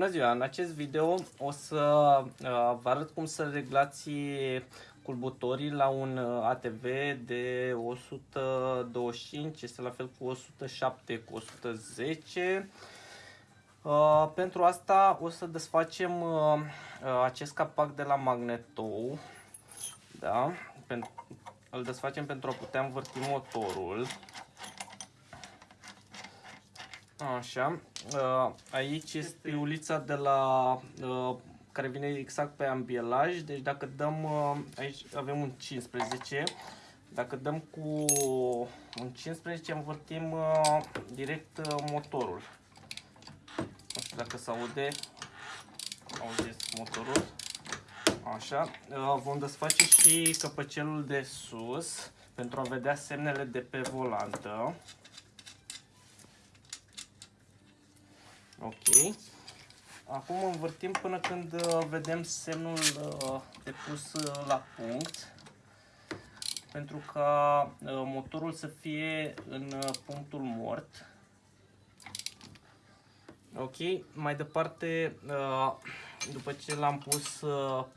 Bună ziua! În acest video o să uh, vă arăt cum să reglați culbutorii la un uh, ATV de 125, este la fel cu 107 cu 110. Uh, pentru asta o să desfacem acest capac de la magnetou. Da? Îl desfacem pentru a putea învârti motorul. Așa. Uh, aici este ulița de la uh, care vine exact pe ambielaj. Deci dacă dăm uh, aici avem un 15. Dacă dăm cu un 15 învârtim direct motorul. Nu știu dacă se aude. Auziți motorul. Așa. Vom desface și căpăcelul de sus pentru a vedea semnele de pe volantă. Ok. Acum învârtim până când uh, vedem semnul uh, de pus uh, la punct pentru ca motorul să fie în punctul mort. Ok, mai departe, după ce l-am pus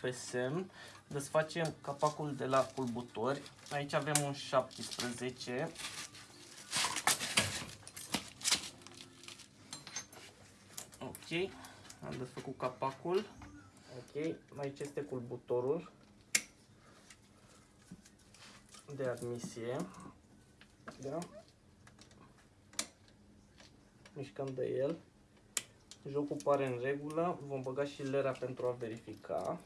pe semn, desfacem capacul de la culbutori. Aici avem un 17 Ok, am desfăcut capacul. Ok, aici este culbutorul de admisie. Da? Mișcăm de el. Jocul pare în regulă. Vom băga și lera pentru a verifica.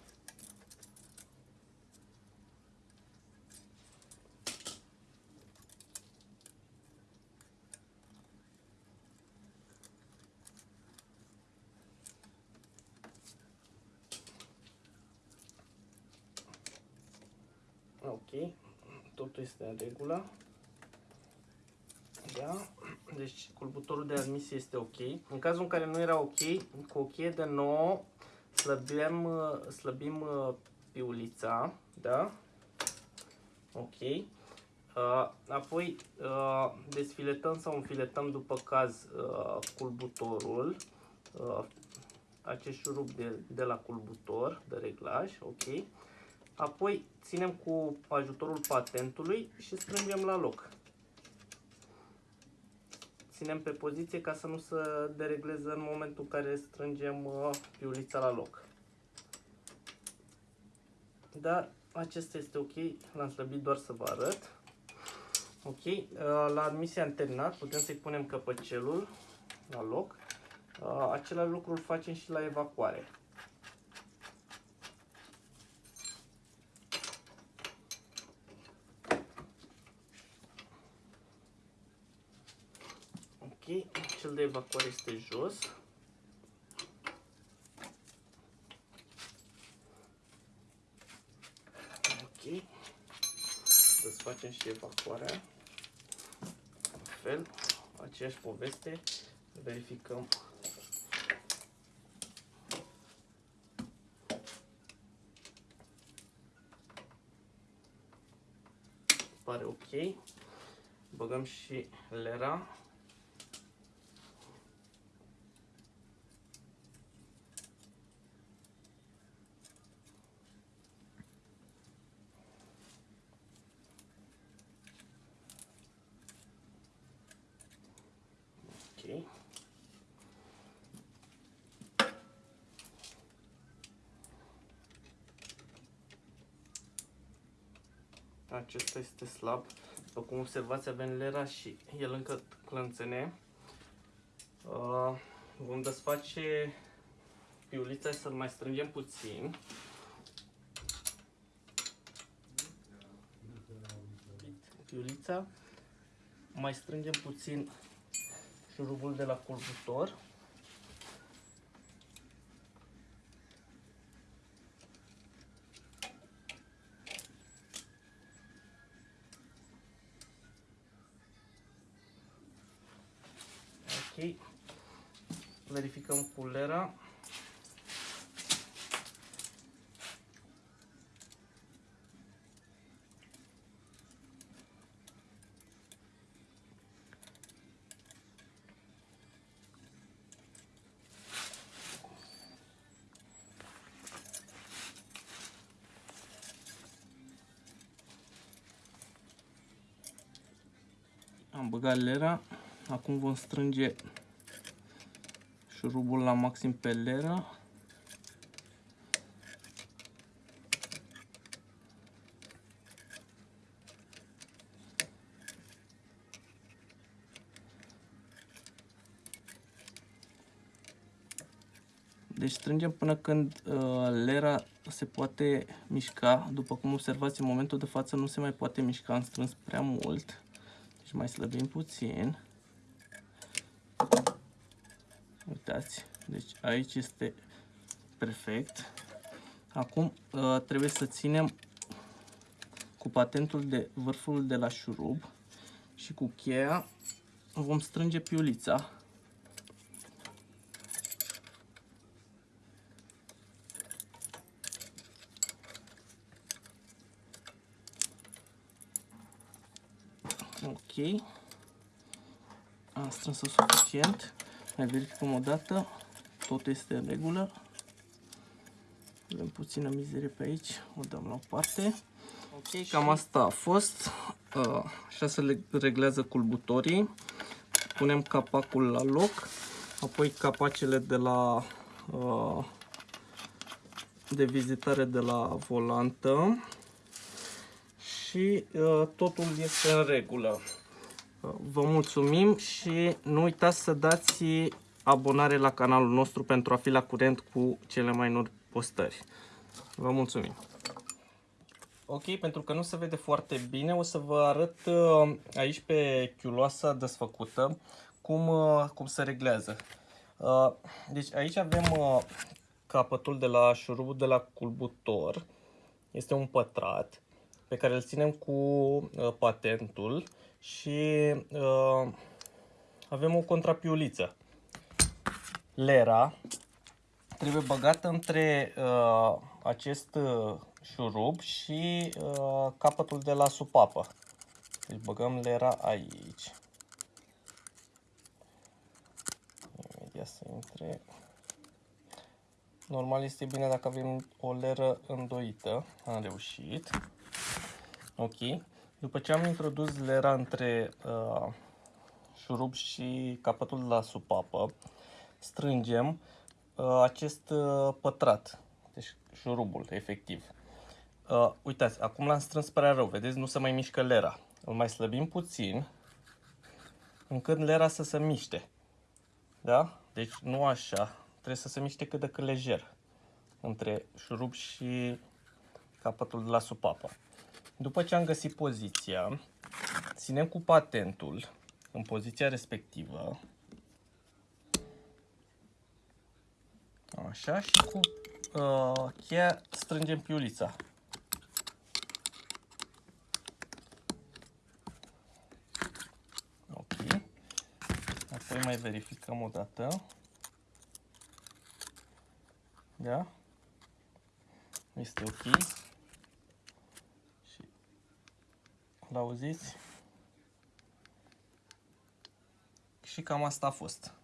ok, totul este în regulă. Da? Deci culbutorul de admisie este ok. În cazul în care nu era ok, cu o cheie de 9 slăbim, slăbim uh, piulița, da? Ok. Uh, apoi uh, desfiletăm sau înfiletăm după caz uh, culbutorul, uh, acest șurub de, de la culbutor de reglaj, ok. Apoi ținem cu ajutorul patentului și strângem la loc. Ținem pe poziție ca să nu se deregleze în momentul în care strângem uh, piulița la loc. Dar acesta este ok, l-am slăbit doar să vă arăt. Ok, uh, la admisia anternat putem să-i punem căpăcelul la loc. Uh, același lucru îl facem și la evacuare. Cel de evacuare este jos. Ok. Desfacem și evacuarea. La fel, aceeași poveste. Verificăm pare ok. Băgăm și lera. Acesta este slab. După cum observați, avem lera și el încă clănțene. Uh, vom desface piulița să-l mai strângem puțin. Piulița. Mai strângem puțin șurubul de la culbutor. aquí verificăm culera am băgat lera Acum vom strânge șurubul la maxim pe lera. Deci strângem până când uh, lera se poate mișca. După cum observați, în momentul de față nu se mai poate mișca, am strâns prea mult. Deci mai slăbim puțin. Uitați, deci aici este perfect. Acum uh, trebuie să ținem cu patentul de vârful de la șurub și cu cheia vom strânge piulița. Ok. Am strâns suficient. Mai verificăm o dată. Tot este în regulă. Avem puțină mizerie pe aici. O dăm la o parte. Ok, cam asta a fost. Așa se reglează culbutorii. Punem capacul la loc. Apoi capacele de la de vizitare de la volantă și uh, totul este în regulă. Uh, vă mulțumim și nu uitați să dați abonare la canalul nostru pentru a fi la curent cu cele mai noi postări. Vă mulțumim! Ok, pentru că nu se vede foarte bine, o să vă arăt uh, aici pe chiuloasa desfăcută cum, uh, cum se reglează. Uh, deci aici avem uh, capătul de la șurubul de la culbutor. Este un pătrat pe care îl ținem cu uh, patentul și uh, avem o contrapiuliță. Lera trebuie băgată între uh, acest uh, șurub și uh, capătul de la supapă. Deci băgăm lera aici. Imediat să intre. Normal este bine dacă avem o leră îndoită. Am reușit. Ok. După ce am introdus lera între uh, șurub și capătul la supapă, strângem uh, acest uh, pătrat, deci șurubul, efectiv. Uh, uitați, acum l-am strâns prea rău, vedeți, nu se mai mișcă lera. Îl mai slăbim puțin, încât lera să se miște. Da? Deci nu așa, trebuie să se miște cât de cât lejer între șurub și capătul de la supapă. După ce am găsit poziția, ținem cu patentul în poziția respectivă. Așa și cu uh, cheia strângem piulița. Ok. Apoi mai verificăm o dată. Da? Este ok. L-auziți? Și cam asta a fost.